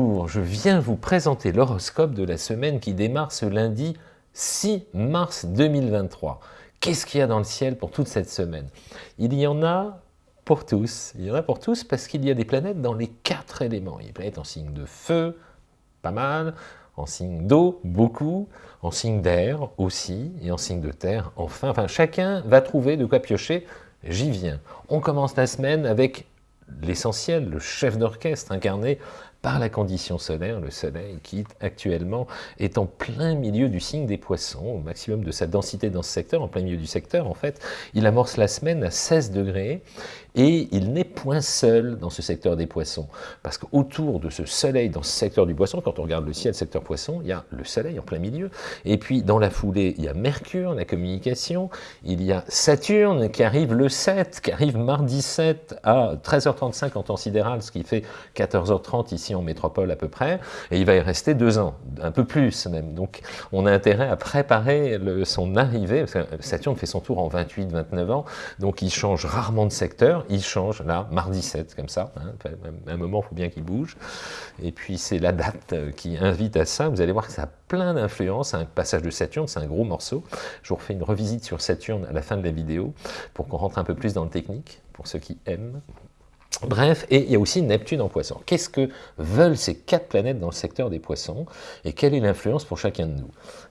Je viens vous présenter l'horoscope de la semaine qui démarre ce lundi 6 mars 2023. Qu'est-ce qu'il y a dans le ciel pour toute cette semaine? Il y en a pour tous. Il y en a pour tous parce qu'il y a des planètes dans les quatre éléments. Il y a des planètes en signe de feu, pas mal, en signe d'eau, beaucoup, en signe d'air aussi, et en signe de terre, enfin. Enfin, chacun va trouver de quoi piocher, j'y viens. On commence la semaine avec l'essentiel, le chef d'orchestre incarné par la condition solaire, le soleil qui actuellement est en plein milieu du signe des poissons, au maximum de sa densité dans ce secteur, en plein milieu du secteur en fait, il amorce la semaine à 16 degrés et il n'est point seul dans ce secteur des poissons, parce qu'autour de ce soleil dans ce secteur du poisson, quand on regarde le ciel secteur poisson, il y a le soleil en plein milieu, et puis dans la foulée, il y a Mercure, la communication, il y a Saturne qui arrive le 7, qui arrive mardi 7 à 13h35 en temps sidéral, ce qui fait 14h30 ici en métropole à peu près, et il va y rester deux ans, un peu plus même, donc on a intérêt à préparer son arrivée, Saturne fait son tour en 28-29 ans, donc il change rarement de secteur, il change là, mardi 7, comme ça, hein, un moment, il faut bien qu'il bouge, et puis c'est la date euh, qui invite à ça, vous allez voir que ça a plein d'influence, un passage de Saturne, c'est un gros morceau, je vous refais une revisite sur Saturne à la fin de la vidéo, pour qu'on rentre un peu plus dans le technique, pour ceux qui aiment. Bref, et il y a aussi Neptune en poisson. Qu'est-ce que veulent ces quatre planètes dans le secteur des poissons et quelle est l'influence pour chacun de nous?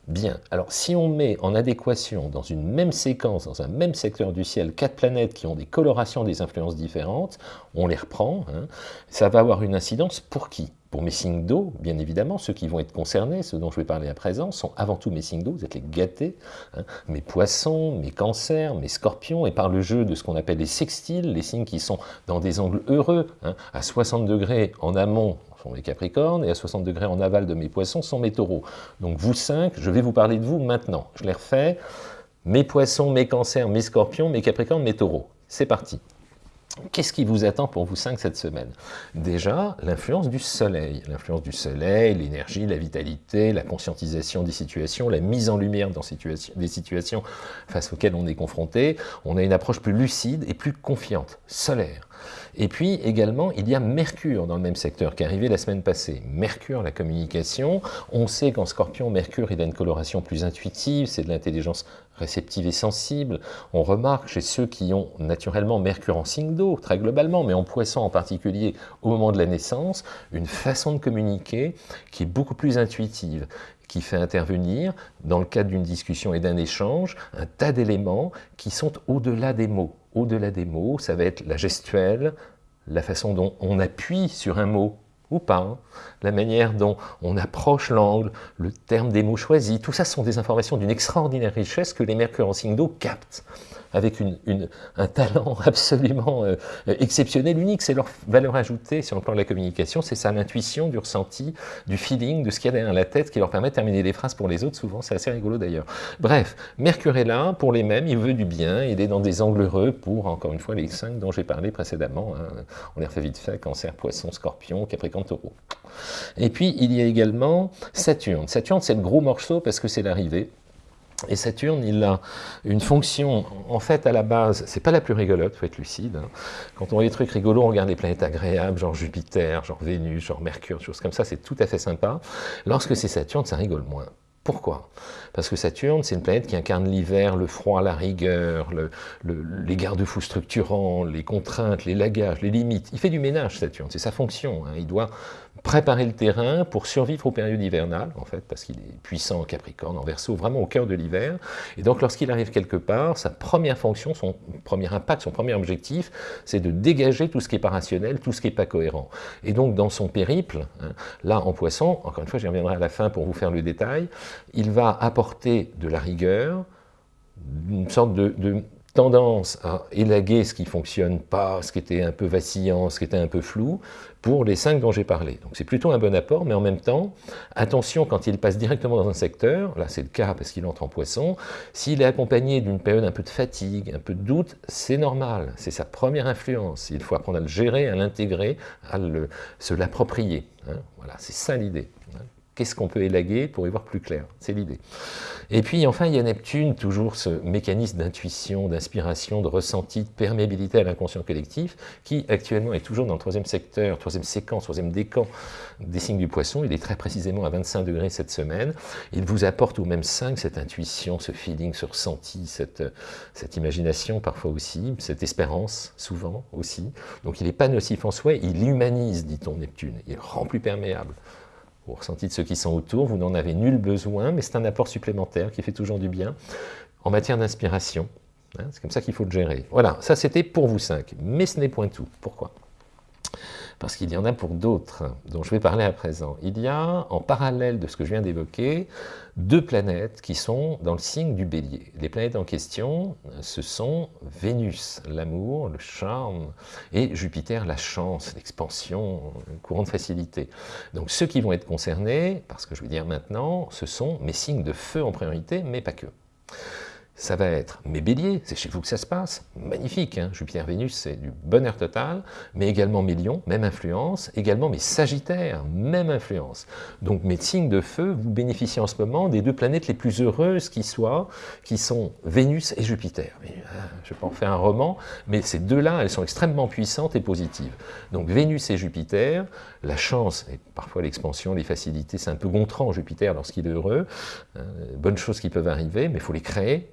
Bien, alors si on met en adéquation dans une même séquence, dans un même secteur du ciel, quatre planètes qui ont des colorations, des influences différentes, on les reprend, hein, ça va avoir une incidence pour qui? Pour mes signes d'eau, bien évidemment, ceux qui vont être concernés, ceux dont je vais parler à présent, sont avant tout mes signes d'eau, vous êtes les gâtés, hein. mes poissons, mes cancers, mes scorpions, et par le jeu de ce qu'on appelle les sextiles, les signes qui sont dans des angles heureux, hein, à 60 degrés en amont, sont les capricornes, et à 60 degrés en aval de mes poissons sont mes taureaux. Donc vous cinq, je vais vous parler de vous maintenant. Je les refais, mes poissons, mes cancers, mes scorpions, mes capricornes, mes taureaux. C'est parti. Qu'est-ce qui vous attend pour vous cinq cette semaine? Déjà, l'influence du soleil. L'influence du soleil, l'énergie, la vitalité, la conscientisation des situations, la mise en lumière des situations face auxquelles on est confronté. On a une approche plus lucide et plus confiante, solaire. Et puis également, il y a Mercure dans le même secteur qui est arrivé la semaine passée. Mercure, la communication. On sait qu'en Scorpion, Mercure, il a une coloration plus intuitive, c'est de l'intelligence réceptive et sensible. On remarque chez ceux qui ont naturellement Mercure en signe d'eau, très globalement, mais en poisson en particulier au moment de la naissance, une façon de communiquer qui est beaucoup plus intuitive qui fait intervenir, dans le cadre d'une discussion et d'un échange, un tas d'éléments qui sont au-delà des mots. Au-delà des mots, ça va être la gestuelle, la façon dont on appuie sur un mot ou pas, la manière dont on approche l'angle, le terme des mots choisis, tout ça sont des informations d'une extraordinaire richesse que les mercures en signe d'eau captent avec un talent absolument euh, exceptionnel, unique. C'est leur valeur ajoutée sur le plan de la communication, c'est ça, l'intuition, du ressenti, du feeling, de ce qu'il y a derrière la tête qui leur permet de terminer des phrases pour les autres, souvent, c'est assez rigolo d'ailleurs. Bref, Mercure est là, pour les mêmes, il veut du bien, il est dans des angles heureux pour, encore une fois, les cinq dont j'ai parlé précédemment. Hein. On les refait vite fait, Cancer, Poisson, Scorpion, Capricorne, Taureau. Et puis, il y a également Saturne. Saturne, c'est le gros morceau parce que c'est l'arrivée. Et Saturne, il a une fonction, en fait, à la base, c'est pas la plus rigolote, faut être lucide. Hein. Quand on voit des trucs rigolos, on regarde des planètes agréables, genre Jupiter, genre Vénus, genre Mercure, choses comme ça, c'est tout à fait sympa. Lorsque c'est Saturne, ça rigole moins. Pourquoi? Parce que Saturne, c'est une planète qui incarne l'hiver, le froid, la rigueur, les garde-fous structurants, les contraintes, les lagages, les limites. Il fait du ménage, Saturne, c'est sa fonction. Hein. Il doit préparer le terrain pour survivre aux périodes hivernales, en fait, parce qu'il est puissant en Capricorne, en Verseau, vraiment au cœur de l'hiver. Et donc, lorsqu'il arrive quelque part, sa première fonction, son premier impact, son premier objectif, c'est de dégager tout ce qui n'est pas rationnel, tout ce qui n'est pas cohérent. Et donc, dans son périple, hein, là, en poisson, encore une fois, j'y reviendrai à la fin pour vous faire le détail, il va apporter de la rigueur, une sorte de, tendance à élaguer ce qui ne fonctionne pas, ce qui était un peu vacillant, ce qui était un peu flou, pour les cinq dont j'ai parlé. Donc c'est plutôt un bon apport, mais en même temps, attention quand il passe directement dans un secteur, là c'est le cas parce qu'il entre en poisson, s'il est accompagné d'une période un peu de fatigue, un peu de doute, c'est normal, c'est sa première influence. Il faut apprendre à le gérer, à l'intégrer, à se l'approprier. Hein. Voilà, c'est ça l'idée. Qu'est-ce qu'on peut élaguer pour y voir plus clair? C'est l'idée. Et puis enfin, il y a Neptune, toujours ce mécanisme d'intuition, d'inspiration, de ressenti, de perméabilité à l'inconscient collectif, qui actuellement est toujours dans le troisième secteur, troisième séquence, troisième décan des signes du poisson. Il est très précisément à 25 degrés cette semaine. Il vous apporte au même 5 cette intuition, ce feeling, ce ressenti, cette, cette imagination parfois aussi, cette espérance souvent aussi. Donc il n'est pas nocif en soi, il humanise, dit-on, Neptune. Il rend plus perméable au ressenti de ceux qui sont autour, vous n'en avez nul besoin, mais c'est un apport supplémentaire qui fait toujours du bien en matière d'inspiration. Hein, c'est comme ça qu'il faut le gérer. Voilà, ça c'était pour vous cinq, mais ce n'est point tout. Pourquoi? Parce qu'il y en a pour d'autres, dont je vais parler à présent. Il y a, en parallèle de ce que je viens d'évoquer, deux planètes qui sont dans le signe du bélier. Les planètes en question, ce sont Vénus, l'amour, le charme, et Jupiter, la chance, l'expansion, le courant de facilité. Donc ceux qui vont être concernés, parce que je vais dire maintenant, ce sont mes signes de feu en priorité, mais pas que ça va être mes béliers, c'est chez vous que ça se passe, magnifique, hein Jupiter-Vénus c'est du bonheur total, mais également mes lions, même influence, également mes sagittaires, même influence. Donc mes signes de feu, vous bénéficiez en ce moment des deux planètes les plus heureuses qui soient, qui sont Vénus et Jupiter. Euh, je peux en faire un roman, mais ces deux-là, elles sont extrêmement puissantes et positives. Donc Vénus et Jupiter, la chance, et parfois l'expansion, les facilités, c'est un peu gontrant Jupiter lorsqu'il est heureux, hein, bonnes choses qui peuvent arriver, mais il faut les créer,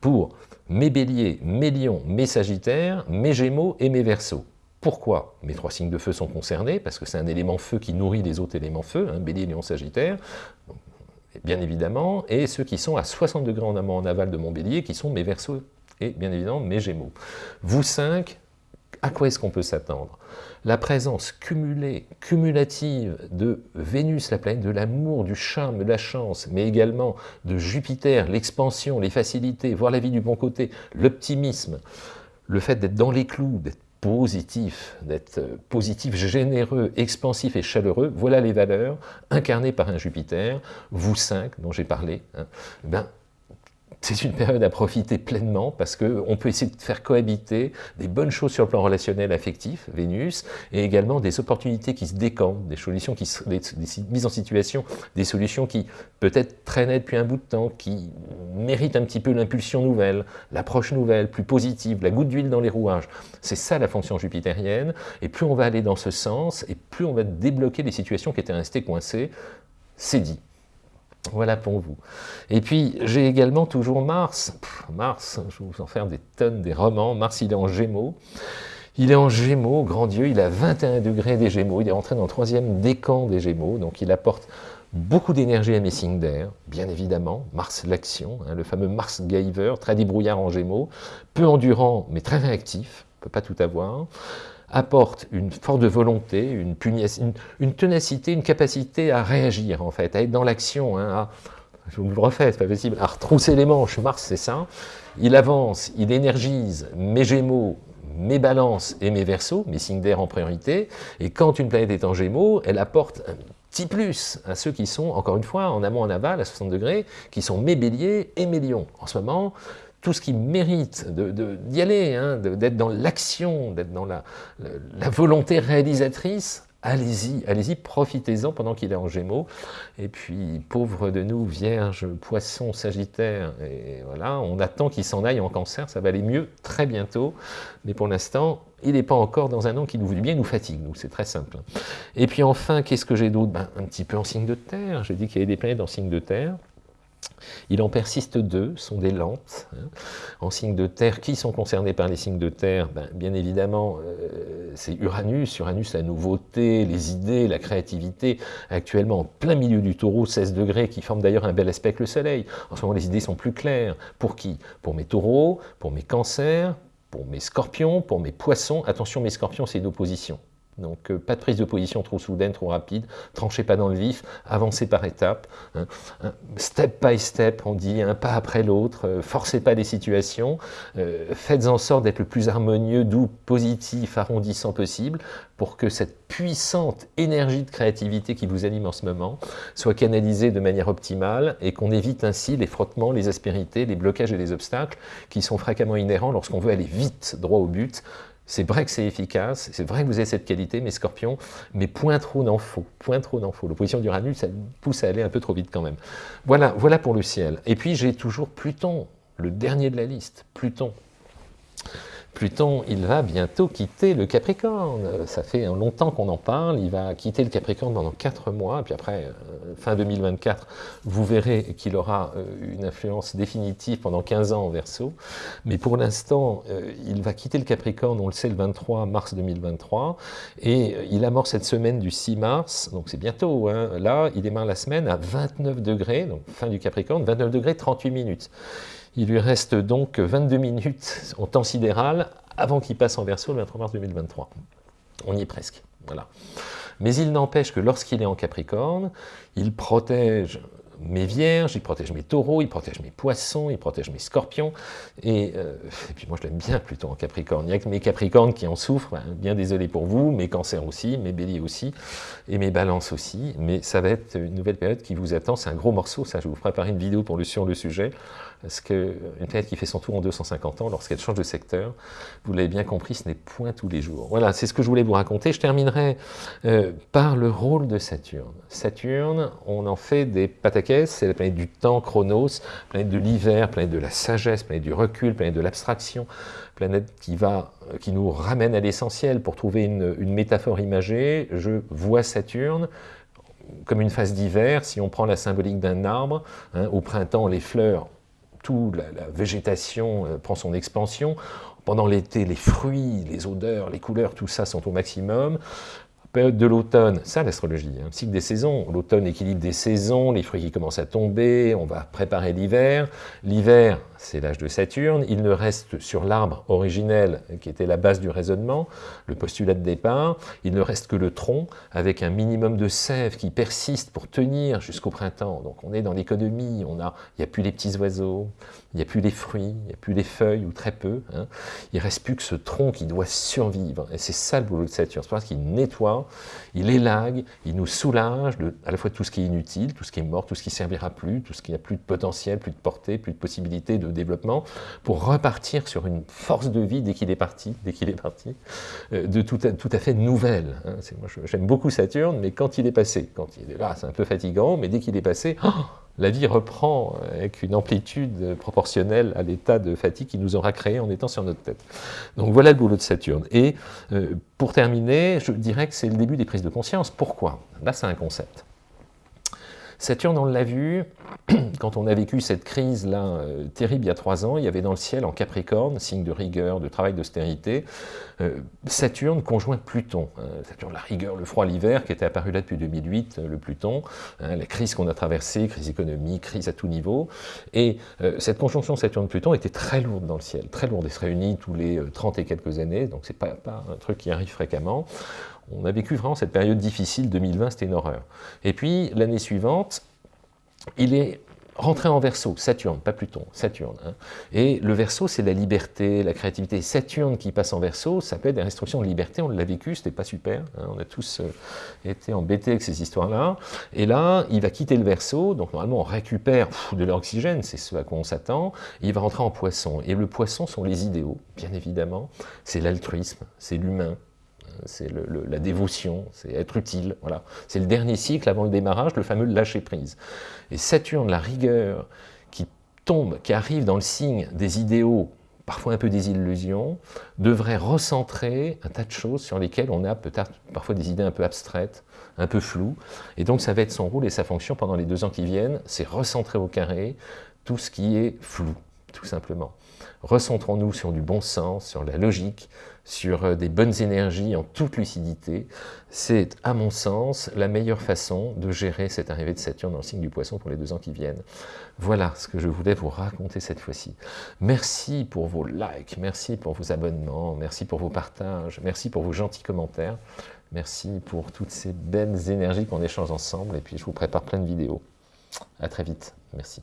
pour mes béliers, mes lions, mes sagittaires, mes gémeaux et mes versos. Pourquoi Mes trois signes de feu sont concernés, parce que c'est un élément feu qui nourrit les autres éléments feu, hein, bélier, lion, sagittaire, bien évidemment, et ceux qui sont à 60 degrés en amont en aval de mon bélier, qui sont mes versos et bien évidemment mes gémeaux. Vous cinq, à quoi est-ce qu'on peut s'attendre? La présence cumulée, cumulative de Vénus, la planète de l'amour, du charme, de la chance, mais également de Jupiter, l'expansion, les facilités, voir la vie du bon côté, l'optimisme, le fait d'être dans les clous, d'être positif, d'être positif, généreux, expansif et chaleureux, voilà les valeurs incarnées par un Jupiter, vous cinq dont j'ai parlé, hein, ben, c'est une période à profiter pleinement parce qu'on peut essayer de faire cohabiter des bonnes choses sur le plan relationnel affectif, Vénus, et également des opportunités qui se décantent, des solutions qui des, mises en situation, des solutions qui peut-être traînaient depuis un bout de temps, qui méritent un petit peu l'impulsion nouvelle, l'approche nouvelle, plus positive, la goutte d'huile dans les rouages. C'est ça la fonction jupitérienne, et plus on va aller dans ce sens, et plus on va débloquer les situations qui étaient restées coincées, c'est dit. Voilà pour vous. Et puis, j'ai également toujours Mars. Mars, je vais vous en faire des tonnes, des romans. Mars, il est en Gémeaux. Il est en Gémeaux, grand Dieu, il a 21 degrés des Gémeaux. Il est rentré dans le troisième décan des Gémeaux, donc il apporte beaucoup d'énergie à mes signes d'air, bien évidemment. Mars, l'action, hein, le fameux Mars Giver, très débrouillard en Gémeaux, peu endurant, mais très réactif, ne peut pas tout avoir apporte une force de volonté, une, une, ténacité, une capacité à réagir, en fait, à être dans l'action, hein, je vous le refais, c'est pas possible, à retrousser les manches, Mars c'est ça, il avance, il énergise mes gémeaux, mes balances et mes versos, mes signes d'air en priorité, et quand une planète est en gémeaux, elle apporte un petit plus à ceux qui sont, encore une fois, en amont, en aval, à 60 degrés, qui sont mes béliers et mes lions. En ce moment, tout ce qui mérite d'y aller, hein, d'être dans l'action, d'être dans la, volonté réalisatrice, allez-y, allez-y, profitez-en pendant qu'il est en Gémeaux. Et puis, pauvre de nous, Vierge, Poisson, Sagittaire, et voilà, on attend qu'il s'en aille en Cancer, ça va aller mieux très bientôt, mais pour l'instant, il n'est pas encore dans un an qui nous veut bien, nous fatigue, nous, c'est très simple. Et puis enfin, qu'est-ce que j'ai d'autre? Ben, Un petit peu en signe de terre, j'ai dit qu'il y avait des planètes en signe de terre, il en persiste deux, sont des lentes, hein, en signe de terre. Qui sont concernés par les signes de terre ben, Bien évidemment, euh, c'est Uranus. Uranus, la nouveauté, les idées, la créativité, actuellement en plein milieu du taureau, 16 degrés, qui forme d'ailleurs un bel aspect avec le soleil. En ce moment, les idées sont plus claires. Pour qui? Pour mes taureaux, pour mes cancers, pour mes scorpions, pour mes poissons. Attention, mes scorpions, c'est une opposition. Donc euh, pas de prise de position trop soudaine, trop rapide, tranchez pas dans le vif, avancez par étapes, hein. step by step, on dit un pas après l'autre, euh, forcez pas les situations, euh, faites en sorte d'être le plus harmonieux, doux, positif, arrondissant possible, pour que cette puissante énergie de créativité qui vous anime en ce moment soit canalisée de manière optimale et qu'on évite ainsi les frottements, les aspérités, les blocages et les obstacles qui sont fréquemment inhérents lorsqu'on veut aller vite, droit au but, C'est vrai que c'est efficace, c'est vrai que vous avez cette qualité, mes scorpions, mais point trop n'en faut, point trop n'en faut. L'opposition d'Uranus, ça pousse à aller un peu trop vite quand même. Voilà, voilà pour le ciel. Et puis j'ai toujours Pluton, le dernier de la liste, Pluton. Pluton, il va bientôt quitter le Capricorne. Ça fait longtemps qu'on en parle. Il va quitter le Capricorne pendant 4 mois. Puis après, euh, fin 2024, vous verrez qu'il aura euh, une influence définitive pendant 15 ans en Verseau. Mais pour l'instant, euh, il va quitter le Capricorne, on le sait, le 23 mars 2023. Et il amorce cette semaine du 6 mars. Donc c'est bientôt. Hein. Là, il démarre la semaine à 29 degrés, donc fin du Capricorne, 29 degrés 38 minutes. Il lui reste donc 22 minutes en temps sidéral avant qu'il passe en verso le 23 mars 2023. On y est presque. Voilà. Mais il n'empêche que lorsqu'il est en Capricorne, il protège mes vierges, il protège mes taureaux, il protège mes poissons, il protège mes scorpions. Et, euh, puis moi je l'aime bien plutôt en Capricorne. Il n'y a que mes Capricornes qui en souffrent, hein. bien désolé pour vous, mes cancers aussi, mes béliers aussi, et mes balances aussi. Mais ça va être une nouvelle période qui vous attend. C'est un gros morceau, ça. Je vous préparer une vidéo pour le, sur le sujet. Parce qu'une planète qui fait son tour en 250 ans, lorsqu'elle change de secteur, vous l'avez bien compris, ce n'est point tous les jours. Voilà, c'est ce que je voulais vous raconter. Je terminerai euh, par le rôle de Saturne. Saturne, on en fait des c'est la planète du temps, Chronos, planète de l'hiver, planète de la sagesse, planète du recul, planète de l'abstraction, planète qui, va, qui nous ramène à l'essentiel. Pour trouver une, métaphore imagée, je vois Saturne comme une phase d'hiver, si on prend la symbolique d'un arbre, hein, au printemps, les fleurs tout, la, végétation euh, prend son expansion. Pendant l'été, les fruits, les odeurs, les couleurs, tout ça sont au maximum période de l'automne, ça l'astrologie, hein, cycle des saisons, l'automne équilibre des saisons, les fruits qui commencent à tomber, on va préparer l'hiver, l'hiver c'est l'âge de Saturne, il ne reste sur l'arbre originel qui était la base du raisonnement, le postulat de départ, il ne reste que le tronc avec un minimum de sève qui persiste pour tenir jusqu'au printemps, donc on est dans l'économie, on a, il n'y a plus les petits oiseaux, il n'y a plus les fruits, il n'y a plus les feuilles ou très peu, hein. il ne reste plus que ce tronc qui doit survivre, et c'est ça le boulot de Saturne, c'est parce qu'il nettoie il élague, il nous soulage de à la fois tout ce qui est inutile, tout ce qui est mort, tout ce qui ne servira plus, tout ce qui n'a plus de potentiel, plus de portée, plus de possibilité de développement, pour repartir sur une force de vie dès qu'il est parti, dès qu'il est parti, euh, de tout à, tout à fait nouvelle. Hein. J'aime beaucoup Saturne, mais quand il est passé, quand il est là, c'est un peu fatigant, mais dès qu'il est passé, oh, la vie reprend avec une amplitude proportionnelle à l'état de fatigue qu'il nous aura créé en étant sur notre tête. Donc voilà le boulot de Saturne. Et euh, pour terminer, je dirais que c'est le début des prises de conscience. Pourquoi? Là, c'est un concept. Saturne, on l'a vu, quand on a vécu cette crise-là euh, terrible il y a trois ans, il y avait dans le ciel en Capricorne, signe de rigueur, de travail d'austérité, euh, Saturne conjoint Pluton. Hein, Saturne, la rigueur, le froid, l'hiver, qui était apparu là depuis 2008, euh, le Pluton, hein, la crise qu'on a traversée, crise économique, crise à tout niveau. Et cette conjonction Saturne-Pluton était très lourde dans le ciel, très lourde. Elle se réunit tous les 30 et quelques années, donc c'est pas, pas un truc qui arrive fréquemment on a vécu vraiment cette période difficile, 2020, c'était une horreur. Et puis, l'année suivante, il est rentré en verso, Saturne, pas Pluton, Saturne. Hein. Et le verso, c'est la liberté, la créativité. Saturne qui passe en verso, ça peut être des restrictions de liberté, on l'a vécu, c'était pas super, hein. on a tous euh, été embêtés avec ces histoires-là. Et là, il va quitter le verso, donc normalement on récupère de l'oxygène, c'est ce à quoi on s'attend, il va rentrer en poisson. Et le poisson sont les idéaux, bien évidemment, c'est l'altruisme, c'est l'humain, c'est la dévotion, c'est être utile, voilà. C'est le dernier cycle avant le démarrage, le fameux lâcher-prise. Et Saturne, la rigueur, qui tombe, qui arrive dans le signe des idéaux, parfois un peu des illusions, devrait recentrer un tas de choses sur lesquelles on a peut-être parfois des idées un peu abstraites, un peu floues, et donc ça va être son rôle et sa fonction pendant les deux ans qui viennent, c'est recentrer au carré tout ce qui est flou, tout simplement. Recentrons-nous sur du bon sens, sur la logique, sur euh, des bonnes énergies en toute lucidité. C'est, à mon sens, la meilleure façon de gérer cette arrivée de Saturne dans le signe du Poisson pour les deux ans qui viennent. Voilà ce que je voulais vous raconter cette fois-ci. Merci pour vos likes, merci pour vos abonnements, merci pour vos partages, merci pour vos gentils commentaires, merci pour toutes ces belles énergies qu'on échange ensemble, et puis je vous prépare plein de vidéos. À très vite. Merci.